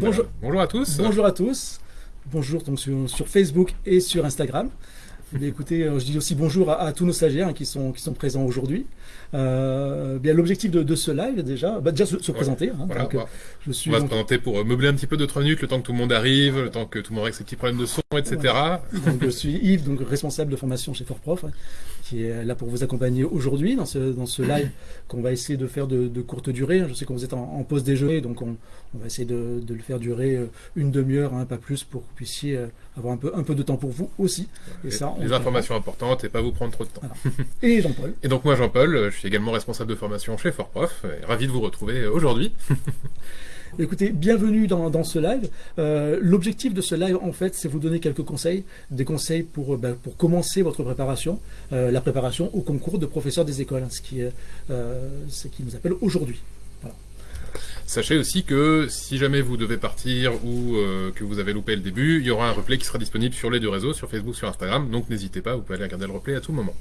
Bonjour, bonjour à tous. Bonjour à tous. Bonjour donc sur, sur Facebook et sur Instagram. écoutez, euh, je dis aussi bonjour à, tous nos stagiaires hein, qui, sont, qui sont présents aujourd'hui. Euh, bien l'objectif de, ce live déjà, bah, déjà se, présenter. Hein, voilà, euh, je suis on va se présenter pour meubler un petit peu de 3 minutes, le temps que tout le monde arrive, le temps que tout le monde règle ses petits problèmes de son, etc. Donc, je suis Yves, donc responsable de formation chez Fortprof, hein, qui est là pour vous accompagner aujourd'hui dans ce, dans ce live qu'on va essayer de faire de, courte durée. Je sais que vous êtes en, pause déjeuner, donc on, on va essayer de, le faire durer une demi-heure, pas plus, pour que vous puissiez avoir un peu, un peu de temps pour vous aussi. Et, ça, les informations importantes et pas vous prendre trop de temps. Et Jean-Paul. Et donc moi Jean-Paul, je suis également responsable de formation chez Fortprof, et ravi de vous retrouver aujourd'hui. Écoutez, bienvenue dans, ce live. Euh, l'objectif de ce live, en fait, c'est vous donner quelques conseils, des conseils pour, ben, pour commencer votre préparation, euh, la préparation au concours de professeur des écoles, ce, qui, euh, ce qui nous appelle aujourd'hui. Sachez aussi que si jamais vous devez partir ou euh, que vous avez loupé le début, il y aura un replay qui sera disponible sur les deux réseaux, sur Facebook, sur Instagram. Donc n'hésitez pas, vous pouvez aller regarder le replay à tout moment.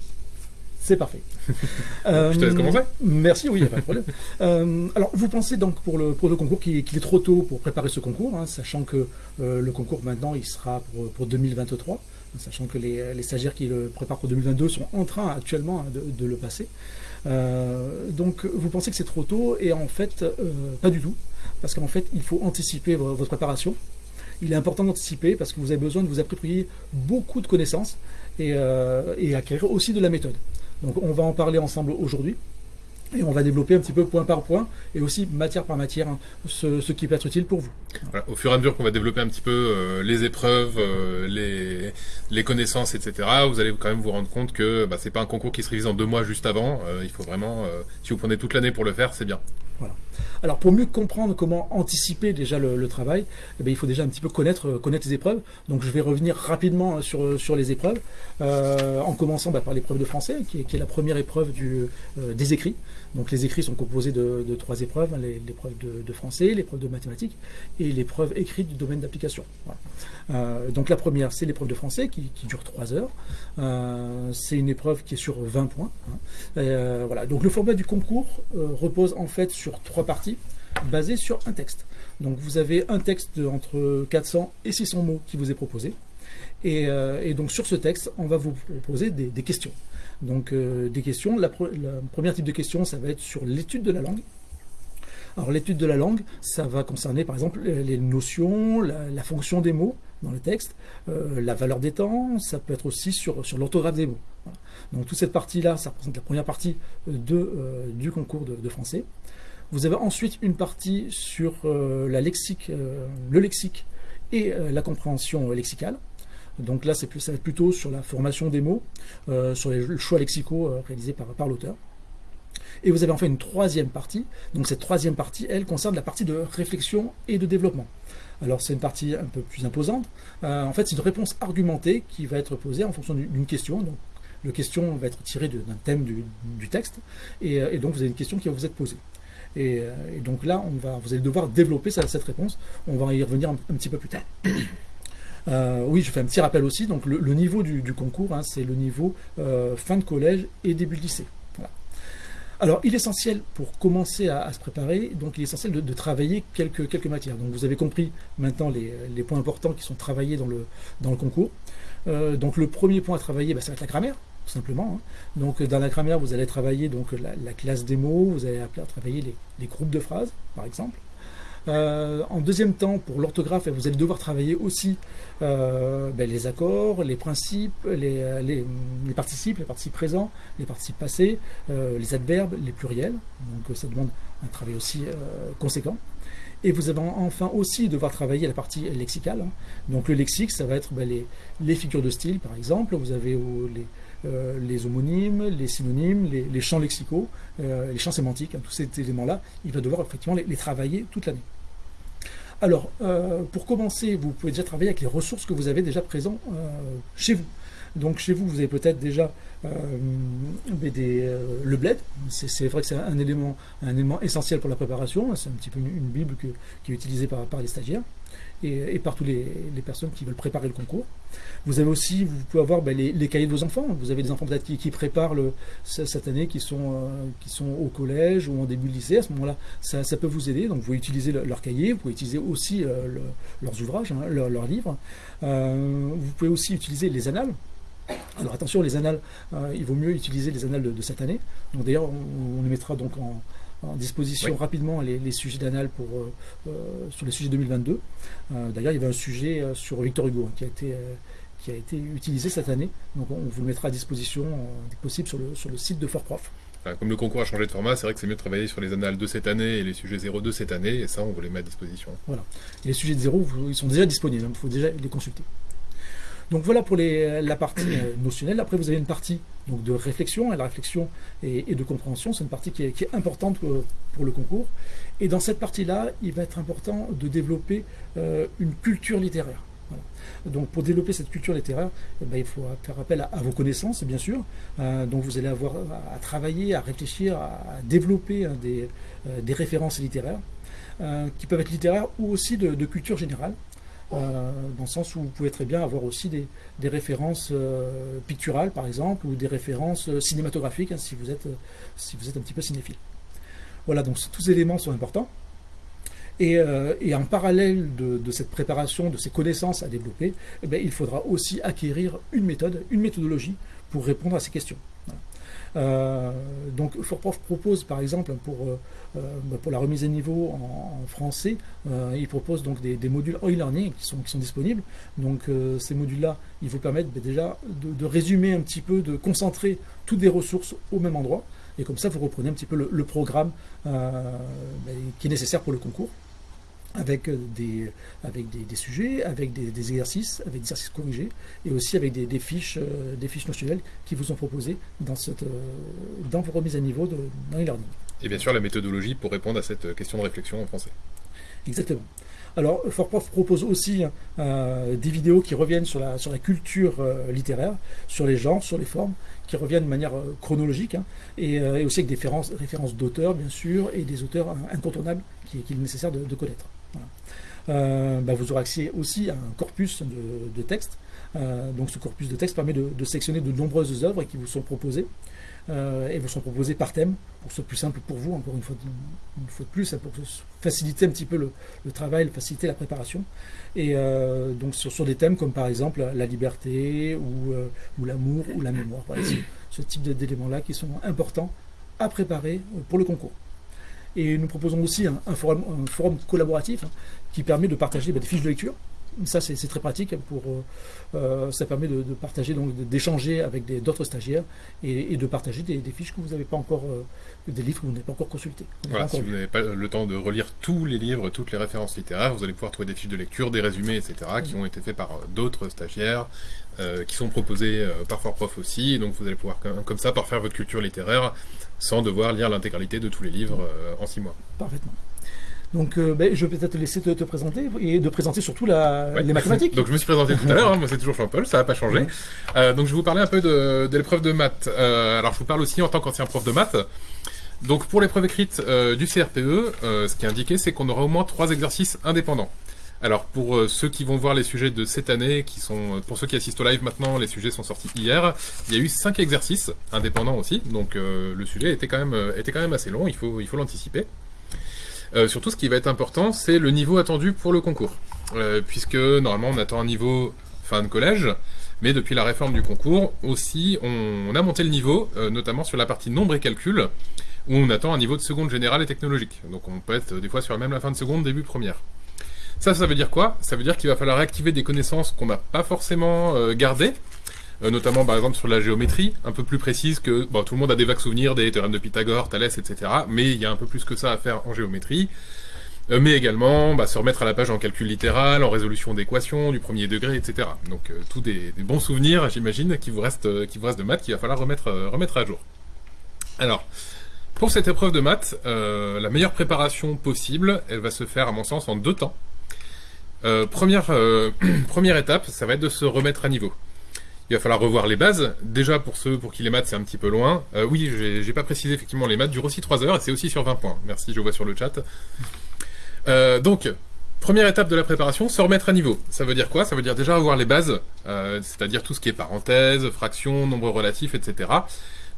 C'est parfait. Je te laisse commencer. Merci, oui, il n'y a pas de problème. Euh, alors, vous pensez donc pour le, pour le concours qu'il est trop tôt pour préparer ce concours, hein, sachant que euh, le concours maintenant, il sera pour, pour 2023 sachant que les, stagiaires qui le préparent pour 2022 sont en train actuellement hein, de, le passer. Euh, donc vous pensez que c'est trop tôt et en fait euh, pas du tout parce qu'en fait il faut anticiper votre préparation. Il est important d'anticiper parce que vous avez besoin de vous approprier beaucoup de connaissances et, euh, et acquérir aussi de la méthode. Donc on va en parler ensemble aujourd'hui. Et on va développer un petit peu point par point et aussi matière par matière hein, ce, qui peut être utile pour vous. au fur et à mesure qu'on va développer un petit peu euh, les épreuves, euh, les, connaissances, etc., vous allez quand même vous rendre compte que bah, c'est pas un concours qui se révise en deux mois juste avant. Euh, il faut vraiment, si vous prenez toute l'année pour le faire, c'est bien. Alors pour mieux comprendre comment anticiper déjà le, travail, eh bien, il faut déjà un petit peu connaître, connaître les épreuves. Donc je vais revenir rapidement sur, sur les épreuves, en commençant bah, par l'épreuve de français, qui est, la première épreuve des écrits. Donc les écrits sont composés de, trois épreuves, hein, l'épreuve de, français, l'épreuve de mathématiques et l'épreuve écrite du domaine d'application. Euh, donc la première, c'est l'épreuve de français qui, dure trois heures. Euh, c'est une épreuve qui est sur 20 points. Hein. Euh. Donc le format du concours repose en fait sur trois parties basées sur un texte. Donc vous avez un texte entre 400 et 600 mots qui vous est proposé. Et, donc sur ce texte, on va vous proposer des questions. Donc euh, des questions. La, première type de question, ça va être sur l'étude de la langue. Alors l'étude de la langue, ça va concerner par exemple les notions, la, fonction des mots dans le texte, euh, la valeur des temps, ça peut être aussi sur, sur l'orthographe des mots. Donc toute cette partie-là, ça représente la première partie de, euh, du concours de, français. Vous avez ensuite une partie sur la lexique, le lexique et la compréhension lexicale. Donc là, c'est ça va être plutôt sur la formation des mots, euh, sur les choix lexicaux euh, réalisés par, l'auteur. Et vous avez enfin une troisième partie. Donc cette troisième partie, elle, concerne la partie de réflexion et de développement. Alors c'est une partie un peu plus imposante. Euh, en fait, c'est une réponse argumentée qui va être posée en fonction d'une question. Donc la question va être tirée d'un thème du, texte. Et, donc vous avez une question qui va vous être posée. Et, donc là, on va, vous allez devoir développer cette, réponse. On va y revenir un petit peu plus tard. Euh, oui, je fais un petit rappel aussi. Donc, le, niveau du, concours, hein, c'est le niveau euh, fin de collège et début de lycée. Alors, il est essentiel pour commencer à, se préparer, donc il est essentiel de, travailler quelques, matières. Donc, vous avez compris maintenant les, points importants qui sont travaillés dans le, concours. Euh, donc, le premier point à travailler, bah, ça va être la grammaire, simplement. Hein. Donc, dans la grammaire, vous allez travailler donc, la, classe des mots, vous allez travailler les groupes de phrases, par exemple. Euh, en deuxième temps, pour l'orthographe, vous allez devoir travailler aussi euh, ben, les accords, les principes, les, euh, les, participes, les participes présents, les participes passés, les adverbes, les pluriels. Donc ça demande un travail aussi conséquent. Et vous allez enfin aussi devoir travailler la partie lexicale. Hein. Donc le lexique, ça va être ben, les, figures de style, par exemple. Vous avez les, les homonymes, les synonymes, les, champs lexicaux, les champs sémantiques, hein. tous ces éléments-là, il va devoir effectivement les travailler toute l'année. Alors, euh, pour commencer, vous pouvez déjà travailler avec les ressources que vous avez déjà présentes euh, chez vous. Donc chez vous, vous avez peut-être déjà euh, le bled. C'est vrai que c'est un élément, un élément essentiel pour la préparation. C'est un petit peu une, bible qui est utilisée par, les stagiaires. Et, par toutes les, personnes qui veulent préparer le concours. Vous avez aussi, vous pouvez avoir ben, les, cahiers de vos enfants. Vous avez des enfants qui, préparent le, cette année, qui sont, euh, qui sont au collège ou en début de lycée. À ce moment-là, ça, peut vous aider. Donc vous pouvez utiliser leur cahier, vous pouvez utiliser aussi euh, leurs ouvrages, hein, leurs livres. Euh, vous pouvez aussi utiliser les annales. Alors attention, les annales, il vaut mieux utiliser les annales de, cette année. D'ailleurs, on, on les mettra donc en, en disposition rapidement les, sujets d'anal pour euh, euh, sur les sujets 2022. Euh, d'ailleurs, il y avait un sujet sur Victor Hugo hein, qui a été qui a été utilisé cette année. Donc on vous le mettra à disposition dès possible sur le, sur le site de Fort Prof. Comme le concours a changé de format, c'est vrai que c'est mieux de travailler sur les annales de cette année et les sujets 02 cette année, et ça, on vous les met à disposition. Voilà. les sujets de 0, ils sont déjà disponibles, il faut déjà les consulter. Donc voilà pour la partie euh, notionnelle. Après, vous avez une partie donc, de réflexion, et la réflexion et, de compréhension, c'est une partie qui est, importante euh, pour le concours. Et dans cette partie-là, il va être important de développer euh, une culture littéraire. Donc pour développer cette culture littéraire, eh ben, il faut faire appel à, vos connaissances, bien sûr. donc vous allez avoir à, travailler, à réfléchir, à, développer hein, des, références littéraires, qui peuvent être littéraires ou aussi de culture générale. Euh, dans le sens où vous pouvez très bien avoir aussi des, références euh, picturales, par exemple, ou des références euh, cinématographiques, hein, si, vous êtes, si vous êtes un petit peu cinéphile. Voilà, donc tous ces éléments sont importants. Et, en parallèle de, cette préparation, de ces connaissances à développer, eh il faudra aussi acquérir une méthode, une méthodologie pour répondre à ces questions. Euh, donc Fortprof propose par exemple pour, euh, euh, pour la remise à niveau en, français, il propose donc des, modules e-learning qui sont, qui sont disponibles. Donc ces modules-là, ils vous permettent bah, déjà de, résumer un petit peu, de concentrer toutes les ressources au même endroit. Et comme ça, vous reprenez un petit peu le, programme bah, qui est nécessaire pour le concours avec des, avec des, sujets, avec des, exercices, avec des exercices corrigés, et aussi avec des, fiches, euh, des fiches notionnelles qui vous sont proposées dans, cette, euh, dans vos remises à niveau de, dans e-learning. Et bien sûr la méthodologie pour répondre à cette question de réflexion en français. Exactement. Alors, FortProf propose aussi euh, des vidéos qui reviennent sur la, sur la culture littéraire, sur les genres, sur les formes, qui reviennent de manière chronologique, hein, et, aussi avec des références, références d'auteurs, bien sûr, et des auteurs incontournables qu'il est nécessaire de connaître. Euh, bah, vous aurez accès aussi à un corpus de, textes. Euh, donc ce corpus de textes permet de, de, sélectionner de nombreuses œuvres qui vous sont proposées. Euh, et vous sont proposées par thème, pour que ce soit plus simple pour vous, encore une fois, une fois de plus, pour faciliter un petit peu le, travail, faciliter la préparation. Et donc sur, des thèmes comme par exemple la liberté ou l'amour ou la mémoire. ce type d'éléments-là qui sont importants à préparer pour le concours. Et nous proposons aussi un, forum, collaboratif hein, qui permet de partager bah, des fiches de lecture. Ça, c'est très pratique. Pour, euh, euh, ça permet de, partager, donc d'échanger avec d'autres stagiaires et, de partager des, fiches que vous n'avez pas encore, euh, des livres que vous n'avez pas encore consultés. Voilà, si vous n'avez pas le temps de relire tous les livres, toutes les références littéraires, vous allez pouvoir trouver des fiches de lecture, des résumés, etc., qui ont été faits par d'autres stagiaires, qui sont proposés par Fort Prof aussi. donc vous allez pouvoir, comme ça, parfaire votre culture littéraire sans devoir lire l'intégralité de tous les livres euh, en six mois. Parfaitement. Donc, euh, ben, je vais peut-être te laisser te, présenter et de présenter surtout la, les mathématiques. donc, je me suis présenté tout à l'heure. Hein, moi, c'est toujours Jean-Paul, ça n'a pas changé. Euh, donc, je vais vous parler un peu de, de l'épreuve de maths. alors, je vous parle aussi en tant qu'ancien prof de maths. Donc, pour l'épreuve écrite du CRPE, ce qui est indiqué, c'est qu'on aura au moins trois exercices indépendants. Alors pour euh, ceux qui vont voir les sujets de cette année, euh, pour ceux qui assistent au live maintenant, les sujets sont sortis hier. Il y a eu cinq exercices indépendants aussi, donc euh, le sujet était quand même assez long. Il faut il faut l'anticiper. surtout, ce qui va être important, c'est le niveau attendu pour le concours, puisque normalement on attend un niveau fin de collège, mais depuis la réforme du concours aussi, on, a monté le niveau, notamment sur la partie nombre et calcul, où on attend un niveau de seconde générale et technologique. Donc on peut être des fois sur même la fin de seconde, début première. Ça, ça veut dire quoi? Ça veut dire qu'il va falloir réactiver des connaissances qu'on n'a pas forcément euh, gardées, euh, notamment par exemple sur la géométrie, un peu plus précise que bon, tout le monde a des vagues souvenirs des théorèmes de Pythagore, Thalès, etc. Mais il y a un peu plus que ça à faire en géométrie. Euh, mais également bah, se remettre à la page en calcul littéral, en résolution d'équations, du premier degré, etc. Donc tous des, bons souvenirs, j'imagine, qui vous restent, qui vous restent de maths, qu'il va falloir remettre à jour. Alors, pour cette épreuve de maths, la meilleure préparation possible, elle va se faire à mon sens en deux temps. Euh, première, euh, première étape, ça va être de se remettre à niveau. Il va falloir revoir les bases. Déjà, pour ceux pour qui les maths c'est un petit peu loin. Euh, oui, j'ai pas précisé, effectivement, les maths durent aussi 3 heures et c'est aussi sur 20 points. Merci, je vois sur le chat. donc, première étape de la préparation, se remettre à niveau. Ça veut dire quoi? Ça veut dire déjà avoir les bases, c'est-à-dire tout ce qui est parenthèse, fraction, nombre relatif, etc.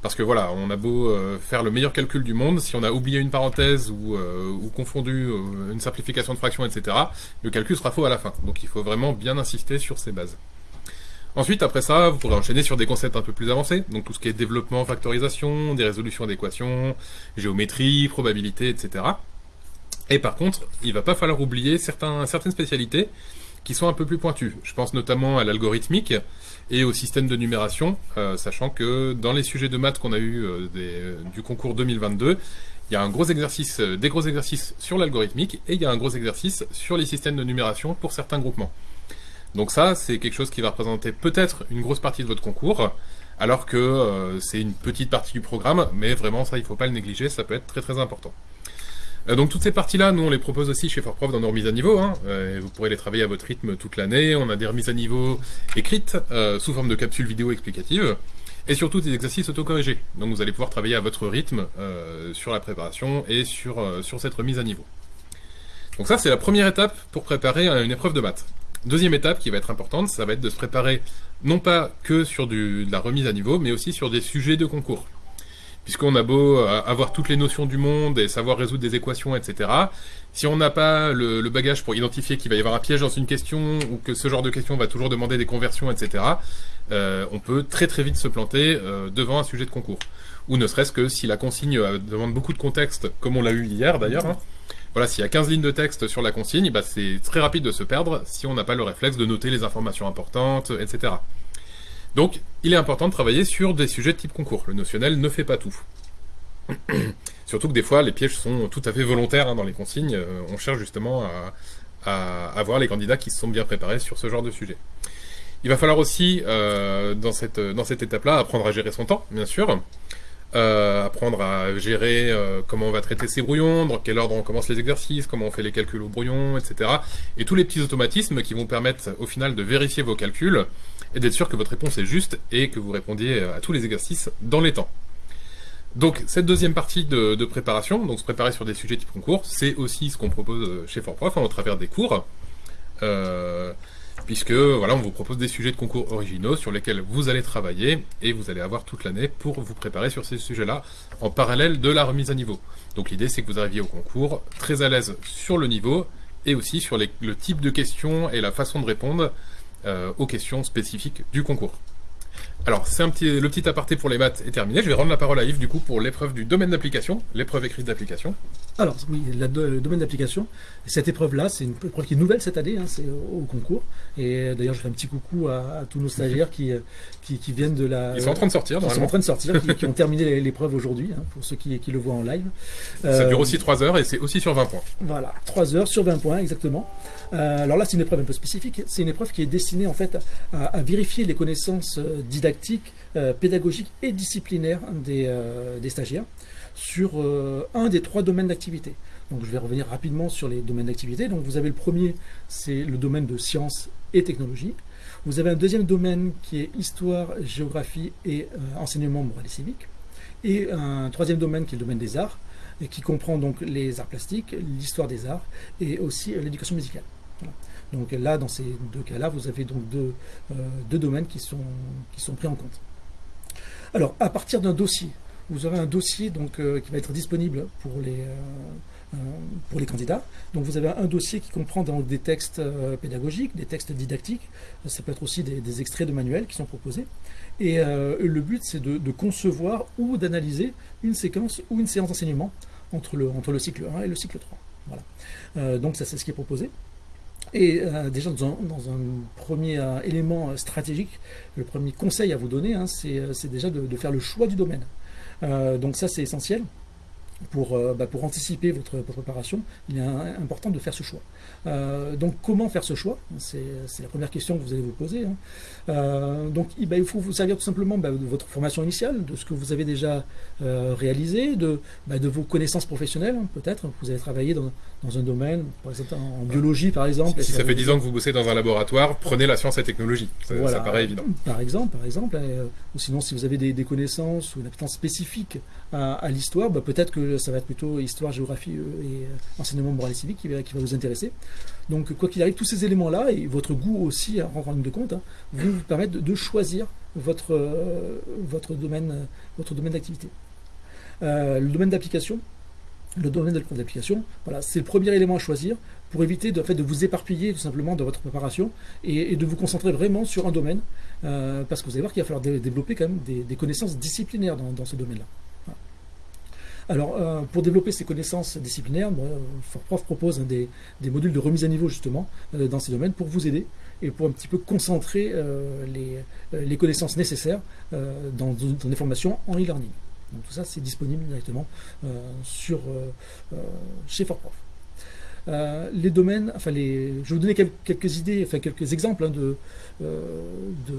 Parce que voilà, on a beau euh, faire le meilleur calcul du monde, si on a oublié une parenthèse ou, euh, confondu euh, une simplification de fraction, etc., le calcul sera faux à la fin. Donc il faut vraiment bien insister sur ces bases. Ensuite, après ça, vous pourrez enchaîner sur des concepts un peu plus avancés, donc tout ce qui est développement, factorisation, des résolutions d'équations, géométrie, probabilité, etc. Et par contre, il va pas falloir oublier certaines spécialités qui sont un peu plus pointues. Je pense notamment à l'algorithmique et au système de numération, euh, sachant que dans les sujets de maths qu'on a eu euh, des, du concours 2022, il y a un gros exercice, euh, des gros exercices sur l'algorithmique et il y a un gros exercice sur les systèmes de numération pour certains groupements. Donc ça, c'est quelque chose qui va représenter peut-être une grosse partie de votre concours, alors que euh, c'est une petite partie du programme, mais vraiment ça, il ne faut pas le négliger, ça peut être très très important. Euh, donc toutes ces parties-là, nous on les propose aussi chez FortProf dans nos remises à niveau, hein, euh, vous pourrez les travailler à votre rythme toute l'année, on a des remises à niveau écrites, euh, sous forme de capsules vidéo explicatives, et surtout des exercices autocorrigés. Donc vous allez pouvoir travailler à votre rythme sur la préparation et sur, cette remise à niveau. Donc ça c'est la première étape pour préparer une épreuve de maths. Deuxième étape qui va être importante, ça va être de se préparer non pas que sur de la remise à niveau, mais aussi sur des sujets de concours. Puisqu'on a beau euh, avoir toutes les notions du monde et savoir résoudre des équations, etc. Si on n'a pas le, bagage pour identifier qu'il va y avoir un piège dans une question ou que ce genre de question va toujours demander des conversions, etc., euh, on peut très très vite se planter euh, devant un sujet de concours. Ou ne serait-ce que si la consigne demande beaucoup de contexte, comme on l'a eu hier d'ailleurs, hein, voilà, s'il y a 15 lignes de texte sur la consigne, bah, c'est très rapide de se perdre si on n'a pas le réflexe de noter les informations importantes, etc. Donc, il est important de travailler sur des sujets de type concours. Le notionnel ne fait pas tout. Surtout que des fois, les pièges sont tout à fait volontaires hein, dans les consignes. Euh, on cherche justement à, avoir les candidats qui se sont bien préparés sur ce genre de sujet. Il va falloir aussi, euh, dans cette, étape-là, apprendre à gérer son temps, bien sûr. Euh, apprendre à gérer comment on va traiter ses brouillons, dans quel ordre on commence les exercices, comment on fait les calculs au brouillon, etc. Et tous les petits automatismes qui vont permettre au final de vérifier vos calculs et d'être sûr que votre réponse est juste et que vous répondiez à tous les exercices dans les temps. Donc cette deuxième partie de, préparation, donc se préparer sur des sujets type concours, c'est aussi ce qu'on propose chez FortProf hein, au travers des cours. Euh, puisque voilà, on vous propose des sujets de concours originaux sur lesquels vous allez travailler et vous allez avoir toute l'année pour vous préparer sur ces sujets-là en parallèle de la remise à niveau. Donc l'idée c'est que vous arriviez au concours très à l'aise sur le niveau et aussi sur le type de questions et la façon de répondre euh, aux questions spécifiques du concours. Alors, c'est un petit, le petit aparté pour les maths est terminé. Je vais rendre la parole à Yves, du coup, pour l'épreuve du domaine d'application, l'épreuve écrite d'application. Alors, oui, la, le domaine d'application, cette épreuve-là, c'est une épreuve qui est nouvelle cette année, hein, c'est au, au concours. Et d'ailleurs, je fais un petit coucou à, à tous nos stagiaires qui, qui, qui, viennent de la. Ils sont en train de sortir, Ils sont en train de sortir, qui, qui ont terminé l'épreuve aujourd'hui, hein, pour ceux qui, qui, le voient en live. Ça dure aussi 3 heures et c'est aussi sur 20 points. Voilà, 3 heures sur 20 points, exactement. Euh, alors là, c'est une épreuve un peu spécifique. C'est une épreuve qui est destinée, en fait, à, à vérifier les connaissances didactiques euh, pédagogique et disciplinaire des, euh, stagiaires sur euh, un des trois domaines d'activité. Donc je vais revenir rapidement sur les domaines d'activité. Donc vous avez le premier, c'est le domaine de sciences et technologies. Vous avez un deuxième domaine qui est histoire, géographie et enseignement moral et civique. Et un troisième domaine qui est le domaine des arts, et qui comprend donc les arts plastiques, l'histoire des arts et aussi l'éducation musicale. Donc là, dans ces deux cas-là, vous avez donc deux, euh, deux domaines qui sont, qui sont pris en compte. Alors, à partir d'un dossier, vous aurez un dossier donc, euh, qui va être disponible pour les, euh, pour les candidats. Donc, vous avez un dossier qui comprend donc, des textes pédagogiques, des textes didactiques. Ça peut être aussi des, extraits de manuels qui sont proposés. Et le but, c'est de, de, concevoir ou d'analyser une séquence ou une séance d'enseignement entre le, entre le cycle 1 et le cycle 3. Voilà. Donc, ça, c'est ce qui est proposé. Et euh, déjà, dans un, premier euh, élément stratégique, le premier conseil à vous donner, hein, c'est déjà de, faire le choix du domaine. Euh, donc ça, c'est essentiel. Pour, euh, bah, pour anticiper votre, votre, préparation, il est important de faire ce choix. Euh, donc comment faire ce choix? C'est la première question que vous allez vous poser. Hein. Euh, donc bah, il faut vous servir tout simplement bah, de votre formation initiale, de ce que vous avez déjà réalisé, de, de vos connaissances professionnelles hein, peut-être. Vous avez travaillé dans, dans, un domaine, par exemple en biologie par exemple. Si ça fait 10 ans que vous bossez dans un laboratoire, prenez la science et technologie. Ça, voilà. ça paraît évident. Par exemple, par exemple. Et, ou sinon si vous avez des, des connaissances ou une appétence spécifique à, à l'histoire, peut-être que ça va être plutôt histoire, géographie et enseignement moral et civique qui va, vous intéresser. Donc, quoi qu'il arrive, tous ces éléments-là, et votre goût aussi, en rendre de compte, hein, vont vous permettre de, choisir votre, votre domaine, votre domaine d'activité. le domaine d'application, le domaine voilà, c'est le premier élément à choisir pour éviter de, vous éparpiller tout simplement dans votre préparation et, de vous concentrer vraiment sur un domaine, euh, parce que vous allez voir qu'il va falloir développer quand même des, connaissances disciplinaires dans, ce domaine-là. Alors, euh, pour développer ces connaissances disciplinaires, Fortprof propose des, modules de remise à niveau justement euh, dans ces domaines pour vous aider et pour un petit peu concentrer les, connaissances nécessaires dans, dans des formations en e-learning. Tout ça, c'est disponible directement sur, chez Fortprof. Euh, les domaines, enfin les, je vais vous donner quelques, idées, enfin quelques exemples hein, euh, de,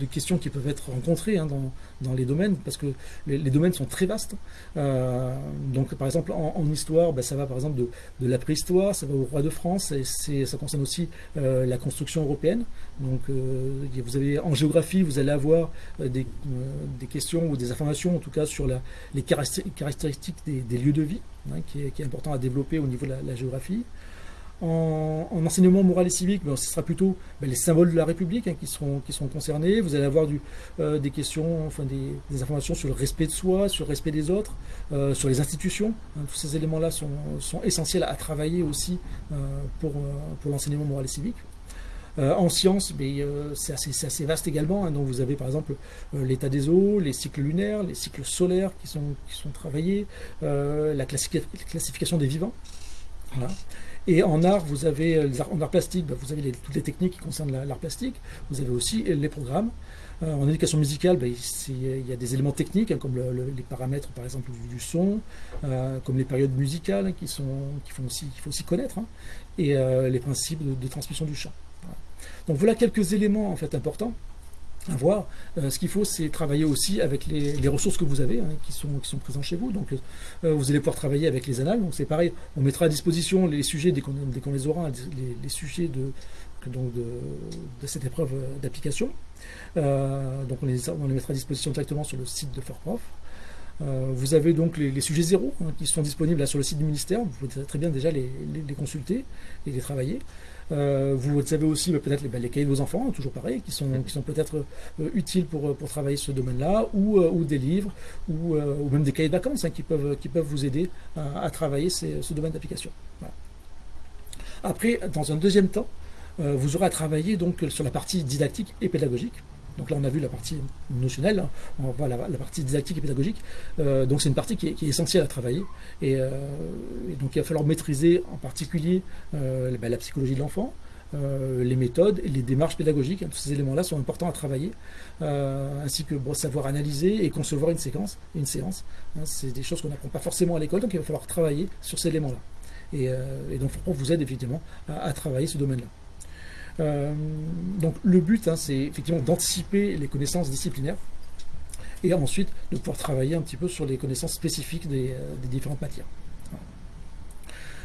de, questions qui peuvent être rencontrées hein, dans, dans, les domaines, parce que les, domaines sont très vastes. Euh, donc par exemple en, histoire, ben, ça va par exemple de, de, la préhistoire, ça va au roi de France, et ça concerne aussi la construction européenne. Donc vous avez en géographie, vous allez avoir des, des, questions ou des informations en tout cas sur la, les caractéristiques des lieux de vie. Hein, qui, est, important à développer au niveau de la, géographie. En, enseignement moral et civique, ben, ce sera plutôt ben, les symboles de la République hein, qui, seront, concernés. Vous allez avoir euh, des questions, enfin des, informations sur le respect de soi, sur le respect des autres, euh, sur les institutions. Hein. tous ces éléments-là sont, essentiels à travailler aussi euh, pour, l'enseignement moral et civique. En sciences, euh, c'est assez, vaste également. Hein. donc vous avez par exemple l'état des eaux, les cycles lunaires, les cycles solaires qui sont, qui sont travaillés, la classification des vivants. Et en art, vous avez en art plastique, bah, vous avez toutes les techniques qui concernent l'art plastique. Vous avez aussi les programmes. en éducation musicale, bah, il y a des éléments techniques, hein, comme les paramètres, par exemple, du, son, comme les périodes musicales hein, qu'il faut aussi, connaître, et les principes de transmission du chant. Donc voilà quelques éléments en fait importants à voir. Euh, ce qu'il faut, c'est travailler aussi avec les, ressources que vous avez, hein, qui, sont, qui présentes chez vous. Donc, euh, vous allez pouvoir travailler avec les annales. Donc, c'est pareil, on mettra à disposition les sujets dès qu'on les aura, les, sujets de, donc de, cette épreuve d'application. Euh, donc, on les, mettra à disposition directement sur le site de Fortprof. vous avez donc les, sujets zéro hein, qui sont disponibles là sur le site du ministère. Vous pouvez très bien déjà les, consulter et les travailler. Euh, vous savez aussi peut-être les, les, cahiers de vos enfants, toujours pareil, qui sont, qui sont peut-être euh, utiles pour, pour travailler ce domaine-là, ou, euh, ou, des livres, ou, ou, même des cahiers de vacances hein, qui, peuvent, qui peuvent vous aider à, travailler ce domaine d'application. Après, dans un deuxième temps, vous aurez à travailler donc sur la partie didactique et pédagogique. Donc là, on a vu la partie notionnelle, hein. on voit la, partie didactique et pédagogique. Euh, donc c'est une partie qui est, essentielle à travailler. Euh, et, donc il va falloir maîtriser en particulier euh, ben, la psychologie de l'enfant, les méthodes les démarches pédagogiques. Tous ces éléments-là sont importants à travailler, ainsi que savoir analyser et concevoir une séquence, une séance. Hein. c'est des choses qu'on n'apprend pas forcément à l'école, donc il va falloir travailler sur ces éléments-là. Et, donc on vous aide effectivement à travailler ce domaine-là. Euh, donc le but, hein, c'est effectivement d'anticiper les connaissances disciplinaires et ensuite de pouvoir travailler un petit peu sur les connaissances spécifiques des, euh, différentes matières.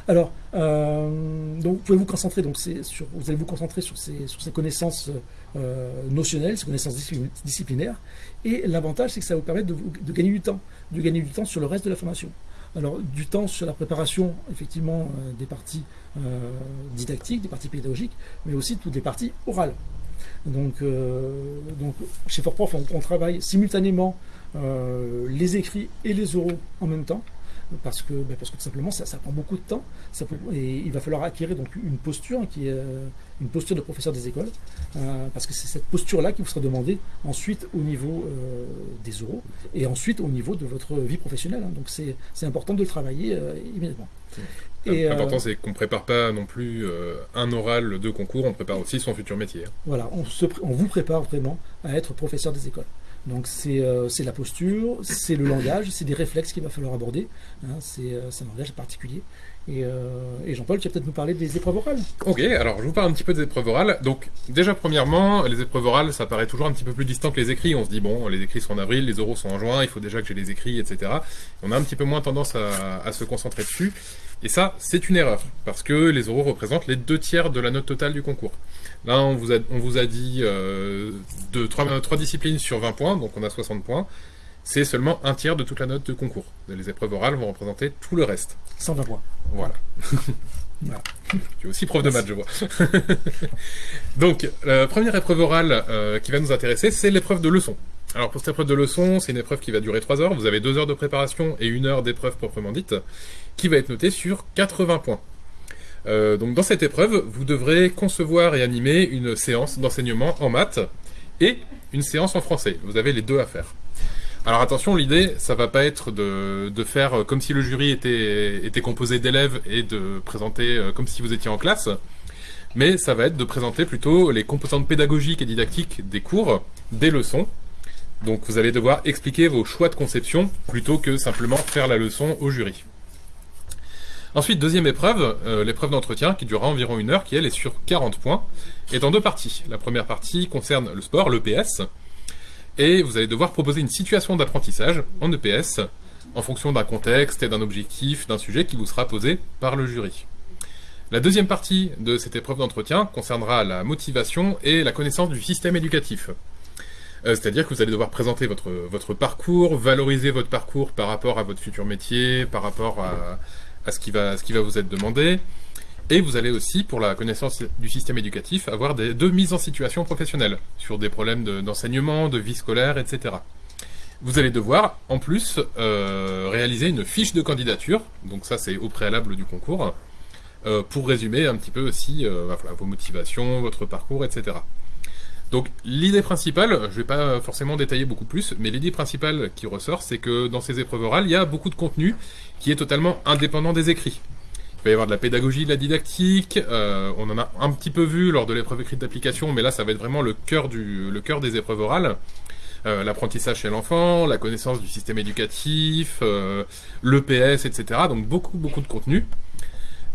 Alors, euh, donc vous pouvez vous concentrer, donc sur, vous allez vous concentrer sur ces, connaissances notionnelles, ces connaissances disciplinaires, et l'avantage c'est que ça va vous permettre de, gagner du temps, de gagner du temps sur le reste de la formation. Alors, du temps sur la préparation, effectivement, euh, des parties euh, didactiques, des parties pédagogiques, mais aussi toutes les parties orales. Donc, euh, chez Fortprof, on travaille simultanément les écrits et les oraux en même temps parce que, ben, parce que tout simplement ça, prend beaucoup de temps et il va falloir acquérir donc une posture qui est euh, une posture de professeur des écoles euh, parce que c'est cette posture là qui vous sera demandée ensuite au niveau euh, des oraux et ensuite au niveau de votre vie professionnelle hein. donc c'est important de le travailler immédiatement L'important, c'est qu'on ne prépare pas non plus un oral de concours, on prépare aussi son futur métier. Hein. Voilà, on, on vous prépare vraiment à être professeur des écoles. Donc euh, c'est la posture, c'est le langage, c'est des réflexes qu'il va falloir aborder. Hein, euh, c'est un langage particulier. Et, euh, et Jean-Paul, tu vas peut-être nous parler des épreuves orales. Ok, alors je vous parle un petit peu des épreuves orales. Donc déjà premièrement, les épreuves orales, ça paraît toujours un petit peu plus distant que les écrits. On se dit bon, les écrits sont en avril, les oraux sont en juin, il faut déjà que j'ai les écrits, etc. On a un petit peu moins tendance à se concentrer dessus. Et ça, c'est une erreur, parce que les oraux représentent les deux tiers de la note totale du concours. Là, on vous a, on vous a dit euh, de 3, disciplines sur 20 points, donc on a 60 points. c'est seulement un tiers de toute la note de concours. Les épreuves orales vont représenter tout le reste. 120 points. Voilà. Voilà. Tu es aussi prof de maths, je vois. Donc, la première épreuve orale euh, qui va nous intéresser, c'est l'épreuve de leçon. Alors, pour cette épreuve de leçon, c'est une épreuve qui va durer 3 heures. Vous avez 2 heures de préparation et 1 heure d'épreuve proprement dite, qui va être notée sur 80 points. Euh, donc, dans cette épreuve, vous devrez concevoir et animer une séance d'enseignement en maths et une séance en français. Vous avez les deux à faire. Alors attention, l'idée, ça va pas être de, faire comme si le jury était, était composé d'élèves et de présenter euh, comme si vous étiez en classe, mais ça va être de présenter plutôt les composantes pédagogiques et didactiques des cours, des leçons. Donc vous allez devoir expliquer vos choix de conception plutôt que simplement faire la leçon au jury. Ensuite, deuxième épreuve, euh, l'épreuve d'entretien qui durera environ une heure, qui elle est sur 40 points, est en deux parties. La première partie concerne le sport, l'EPS, et vous allez devoir proposer une situation d'apprentissage en EPS en fonction d'un contexte et d'un objectif, d'un sujet qui vous sera posé par le jury. La deuxième partie de cette épreuve d'entretien concernera la motivation et la connaissance du système éducatif. Euh, C'est-à-dire que vous allez devoir présenter votre, votre parcours, valoriser votre parcours par rapport à votre futur métier, par rapport à, à ce, qui va, vous être demandé, et vous allez aussi, pour la connaissance du système éducatif, avoir deux mises en situation professionnelle sur des problèmes de- d'enseignement, de, vie scolaire, etc. Vous allez devoir, en plus, euh, réaliser une fiche de candidature, donc ça c'est au préalable du concours, euh, pour résumer un petit peu aussi euh, vos motivations, votre parcours, etc. Donc l'idée principale, je vais pas forcément détailler beaucoup plus, mais l'idée principale qui ressort, c'est que dans ces épreuves orales, il y a beaucoup de contenu qui est totalement indépendant des écrits. Il va y avoir de la pédagogie, de la didactique. euh, on en a un petit peu vu lors de l'épreuve écrite d'application, mais là, ça va être vraiment le cœur du, le cœur des épreuves orales. Euh, L'apprentissage chez l'enfant, la connaissance du système éducatif, euh, l'EPS, etc. Donc beaucoup, beaucoup de contenu.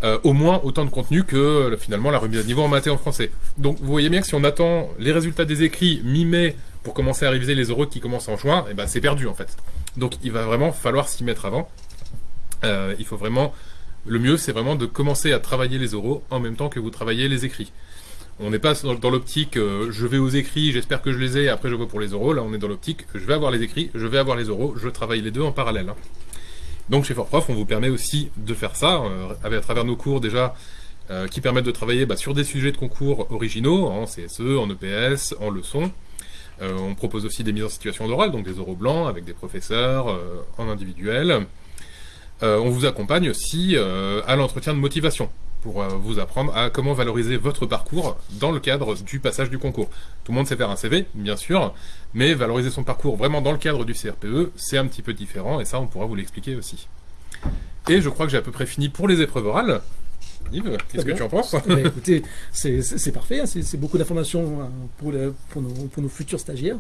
Euh, au moins autant de contenu que euh, finalement la remise à niveau en maths en français. Donc vous voyez bien que si on attend les résultats des écrits mi-mai pour commencer à réviser les oraux qui commencent en juin, et ben c'est perdu en fait. Donc il va vraiment falloir s'y mettre avant. Euh, il faut vraiment le mieux, c'est vraiment de commencer à travailler les oraux en même temps que vous travaillez les écrits. On n'est pas dans, l'optique je vais aux écrits, j'espère que je les ai, après je vois pour les oraux. Là, on est dans l'optique je vais avoir les écrits, je vais avoir les oraux, je travaille les deux en parallèle. hein. Donc chez FortProf, on vous permet aussi de faire ça euh, à travers nos cours déjà euh, qui permettent de travailler bah, sur des sujets de concours originaux en CSE, en EPS, en leçons. Euh, on propose aussi des mises en situation d'oral, donc des oraux blancs avec des professeurs en individuel. On vous accompagne aussi à l'entretien de motivation pour euh, vous apprendre à comment valoriser votre parcours dans le cadre du passage du concours. Tout le monde sait faire un CV, bien sûr, mais valoriser son parcours vraiment dans le cadre du CRPE, c'est un petit peu différent, et ça, on pourra vous l'expliquer aussi. Et je crois que j'ai à peu près fini pour les épreuves orales. Yves, qu'est-ce que tu en penses Eh ben, écoutez, c'est parfait, hein, c'est beaucoup d'informations hein, pour, nos, pour nos futurs stagiaires.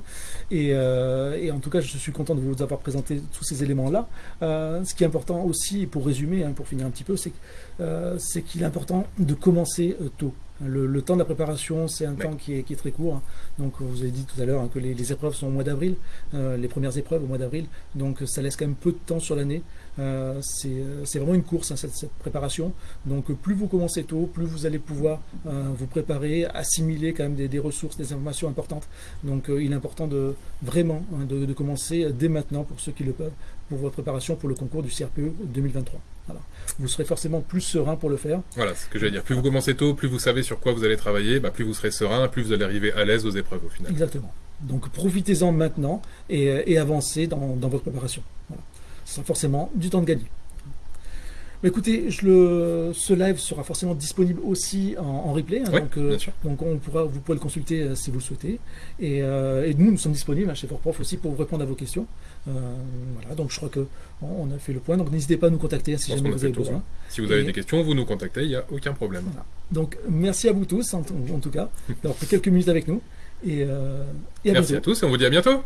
Et, euh, et en tout cas, je suis content de vous avoir présenté tous ces éléments-là. Euh, ce qui est important aussi, pour résumer, hein, pour finir un petit peu, c'est euh, qu'il est important de commencer tôt. Le, le temps de la préparation, c'est un Ouais. temps qui est, qui est très court. hein. Donc, vous avez dit tout à l'heure hein, que les, les épreuves sont au mois d'avril, euh, les premières épreuves au mois d'avril. Donc, ça laisse quand même peu de temps sur l'année. Euh, c'est euh, c'est vraiment une course, hein, cette, cette préparation. Donc euh, plus vous commencez tôt, plus vous allez pouvoir euh, vous préparer, assimiler quand même des, des ressources, des informations importantes. Donc euh, il est important de vraiment hein, de, de commencer dès maintenant pour ceux qui le peuvent pour votre préparation pour le concours du CRPE 2023. Voilà. Vous serez forcément plus serein pour le faire. Voilà, ce que j'allais dire. Plus vous commencez tôt, plus vous savez sur quoi vous allez travailler, bah, plus vous serez serein, plus vous allez arriver à l'aise aux épreuves au final. Exactement. Donc profitez-en maintenant et, et avancez dans, dans votre préparation. Voilà. Sera forcément du temps de gagner. Mais écoutez, je le, ce live sera forcément disponible aussi en, en replay. hein, Oui, donc, euh, donc on pourra, vous pourrez le consulter euh, si vous le souhaitez. Et, euh, et nous, nous sommes disponibles hein, chez FortProf aussi pour répondre à vos questions. Voilà, donc je crois que bon, on a fait le point. Donc n'hésitez pas à nous contacter hein, si jamais vous avez besoin. Si vous avez Et- des questions, vous nous contactez, il n'y a aucun problème. Voilà. Donc merci à vous tous en, en tout cas d'avoir pris quelques minutes avec nous. Et, et à Merci bientôt. à tous et on vous dit à bientôt